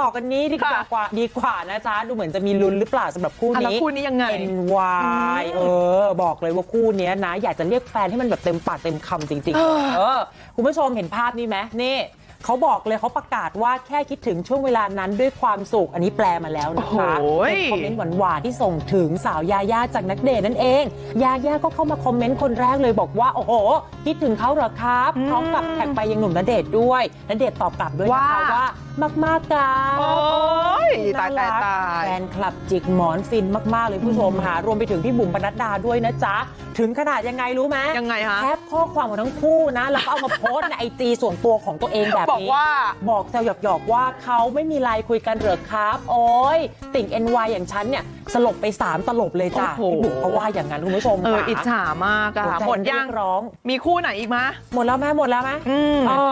ต่อกันนี้ดีกว่าค่ะกว่าดีกว่านะจ๊ะ ดูเหมือนจะมีลุ้นหรือเปล่าสำหรับคู่อะแล้วนี้คู่นี้ยังไง NY เออ บอกเลยว่าคู่เนี้ยนะ อยากจะเรียกแฟนให้มันแบบเต็มปากเต็มคำจริงเออๆเออคุณผู้ชมเห็นภาพนี้ไหมนี่เขาบอกเลยเขาประกาศว่าแค่คิดถึงช่วงเวลานั้นด้วยความสุข อันนี้แปลมาแล้วนะคะโอ้ยเป็นคอมเมนต์หวานๆที่ส่งถึงสาวยาย่าจากนักเดทนั่นเอง ยาย่าก็เข้ามาคอมเมนต์คนแรกเลยบอกว่า โอ้โห คิดถึงเขาเหรอครับพร้อมกับแท็กไปยังหนุ่มณเดชน์ด้วยณเดชน์ตอบกลับด้วยนะคะว่าว่า มากๆกันโอ้ยตายตายตายแฟนคลับจิกหมอนฟินมาก ๆ เลยผู้ชมหารวมไปถึงพี่บุ๋มปนัดดาด้วยนะจ๊ะ ถึงขนาดยังไงรู้ไหมยังไงฮะแคปข้อความของทั้งคู่นะ แล้วก็เอามาโพสต์ในไอจีส่วนตัวของตัวเองแบบบอกนี้ว่าบอกแซวหยอก ๆ ว่าเขาไม่มีไลน์คุยกันเหรอครับ โอ้ยติ่ง NY อย่างฉันเนี่ยสลบไป 3 ตลบเลยจ้ะโอ้โหพี่บุ๋มเขาว่าอย่างนั้นคุณผู้ชมเออค่ะอิจฉามากอะหัวใจหมดนเรียังกร้อง มีคู่ไหนอีกมะหมดแล้วไหมหมดแล้วไหมอืมเออ